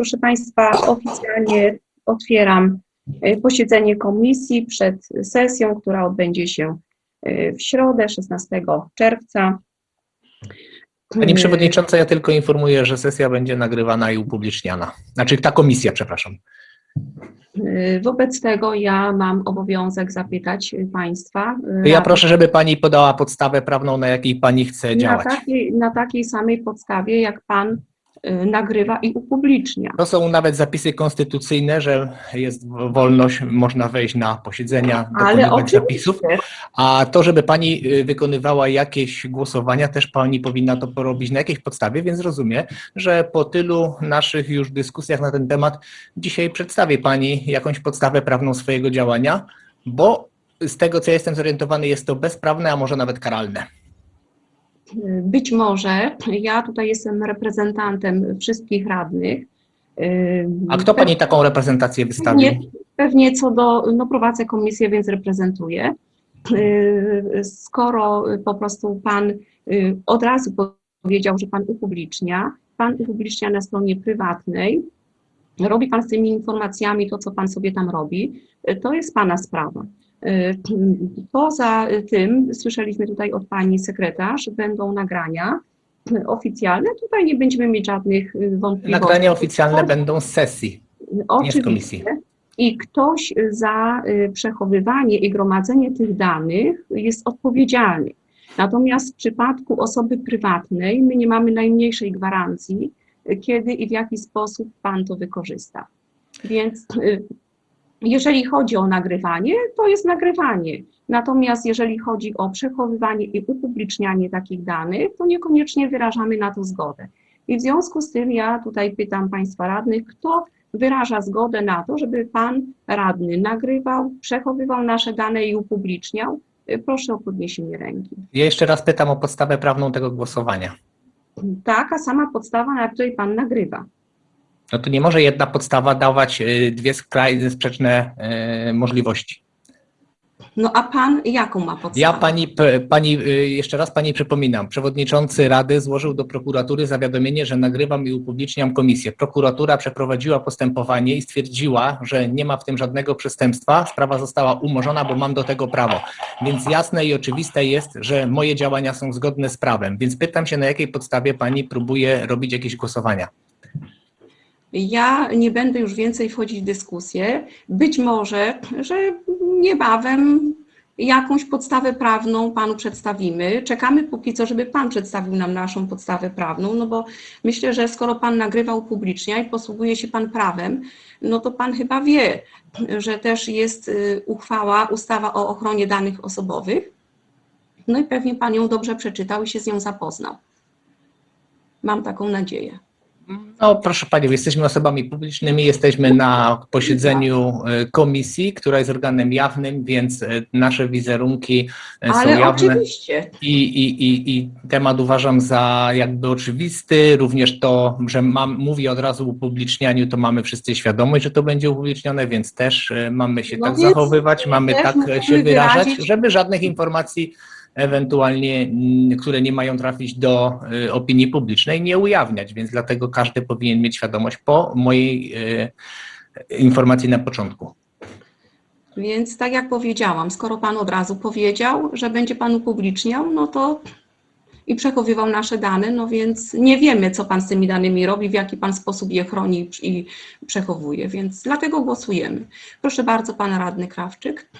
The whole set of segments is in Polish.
Proszę Państwa, oficjalnie otwieram e, posiedzenie komisji przed sesją, która odbędzie się e, w środę 16 czerwca. Pani Przewodnicząca, ja tylko informuję, że sesja będzie nagrywana i upubliczniana. Znaczy ta komisja, przepraszam. E, Wobec tego ja mam obowiązek zapytać Państwa. e, Ja proszę, żeby Pani podała podstawę prawną, na jakiej Pani chce na działać. takiej, na takiej samej podstawie, jak Pan e, nagrywa i upublicznia. To są nawet zapisy konstytucyjne, że jest wolność, można wejść na posiedzenia, dokonywać zapisów. A to, żeby Pani y, wykonywała jakieś głosowania, też Pani powinna to porobić na jakiejś podstawie, więc rozumiem, że po tylu naszych już dyskusjach na ten temat dzisiaj przedstawi Pani jakąś podstawę prawną swojego działania, bo z tego, co ja jestem zorientowany, jest to bezprawne, a może nawet karalne. Być może ja tutaj jestem reprezentantem wszystkich radnych. A kto Pani taką reprezentację wystawił? Pewnie, pewnie co do, no prowadzę komisję, więc reprezentuję. Skoro po prostu Pan yy, od razu powiedział, że Pan upublicznia, Pan upublicznia na stronie prywatnej, robi Pan z tymi informacjami to, co Pan sobie tam robi, to jest Pana sprawa. Yy, Poza tym słyszeliśmy tutaj od Pani sekretarz, będą nagrania oficjalne, tutaj nie będziemy mieć żadnych yy, wątpliwości. Nagrania oficjalne będą z sesji. Oczywiście. komisji. I ktoś za y, przechowywanie i gromadzenie tych danych jest odpowiedzialny. Natomiast w przypadku osoby prywatnej my nie mamy najmniejszej gwarancji, y, kiedy i w jaki sposób Pan to wykorzysta. Więc y, jeżeli chodzi o nagrywanie, to jest nagrywanie. Natomiast jeżeli chodzi o przechowywanie i upublicznianie takich danych, to niekoniecznie wyrażamy na to zgodę. I w związku z tym ja tutaj pytam Państwa radnych, kto wyraża zgodę na to, żeby Pan radny nagrywał, przechowywał nasze dane i upubliczniał. Proszę o podniesienie ręki. Ja jeszcze raz pytam o podstawę prawną tego głosowania. Taka sama podstawa, na której Pan nagrywa. No to nie może jedna podstawa dawać y, dwie skrajne, sprzeczne y, możliwości. No a Pan jaką ma podstawę? Ja pani, pani, y, jeszcze raz pani przypominam, przewodniczący Rady złożył do prokuratury zawiadomienie, że nagrywam i upubliczniam komisję. Prokuratura przeprowadziła postępowanie i stwierdziła, że nie ma w tym żadnego przestępstwa. Sprawa została umorzona, bo mam do tego prawo. Więc jasne i oczywiste jest, że moje działania są zgodne z prawem. Więc pytam się, na jakiej podstawie pani próbuje robić jakieś głosowania. Ja nie będę już więcej wchodzić w dyskusję. Być może, że niebawem jakąś podstawę prawną Panu przedstawimy. Czekamy póki co, żeby Pan przedstawił nam naszą podstawę prawną, no bo myślę, że skoro Pan nagrywa upublicznia i posługuje się Pan prawem, no to Pan chyba wie, że też jest y, uchwała, ustawa o ochronie danych osobowych. No i pewnie Pan ją dobrze przeczytał i się z nią zapoznał. Mam taką nadzieję. No proszę Panią, jesteśmy osobami publicznymi, jesteśmy na posiedzeniu y, komisji, która jest organem jawnym, więc y, nasze wizerunki są Ale jawne. oczywiście, I, i, i, I temat uważam za jakby oczywisty, również to, że mam, mówię od razu o upublicznianiu, to mamy wszyscy świadomość, że to będzie upublicznione, więc też e, mamy się No tak zachowywać, mamy tak się wyrażać, wyrazić- żeby żadnych informacji ewentualnie, mm, które nie mają trafić do e, opinii publicznej, nie ujawniać, więc dlatego każdy powinien mieć świadomość po mojej e, informacji na początku. Więc tak jak powiedziałam, skoro Pan od razu powiedział, że będzie Pan upubliczniał, no to i przechowywał nasze dane, no więc nie wiemy, co Pan z tymi danymi robi, w jaki Pan sposób je chroni i przechowuje, więc dlatego głosujemy. Proszę bardzo, Pan Radny Krawczyk.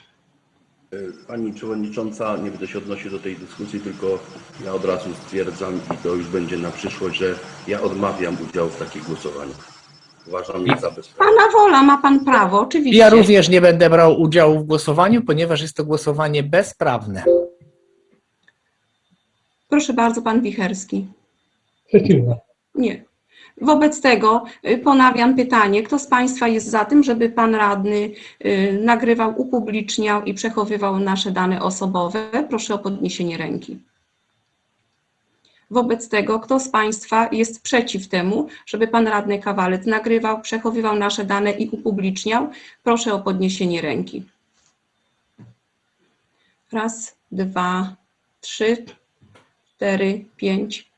Pani Przewodnicząca, nie będę się odnosił do tej dyskusji, tylko ja od razu stwierdzam i to już będzie na przyszłość, że ja odmawiam udziału w takich głosowaniach. Uważam je za bezprawne. Pana wola, ma Pan prawo, oczywiście. Ja również nie będę brał udziału w głosowaniu, ponieważ jest to głosowanie bezprawne. Proszę bardzo, Pan Wicherski. Przeciwne. Nie. Wobec tego y, ponawiam pytanie, kto z Państwa jest za tym, żeby Pan Radny y, nagrywał, upubliczniał i przechowywał nasze dane osobowe? Proszę o podniesienie ręki. Wobec tego, kto z Państwa jest przeciw temu, żeby Pan Radny Kawalec nagrywał, przechowywał nasze dane i upubliczniał? Proszę o podniesienie ręki. Raz, dwa, trzy, cztery, pięć,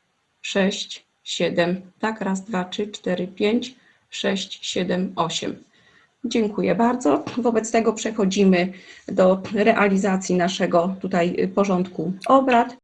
sześć, siedem. Tak, raz, dwa, trzy, cztery, pięć, 6, 7, 8. Dziękuję bardzo. Wobec tego przechodzimy do realizacji naszego tutaj porządku obrad.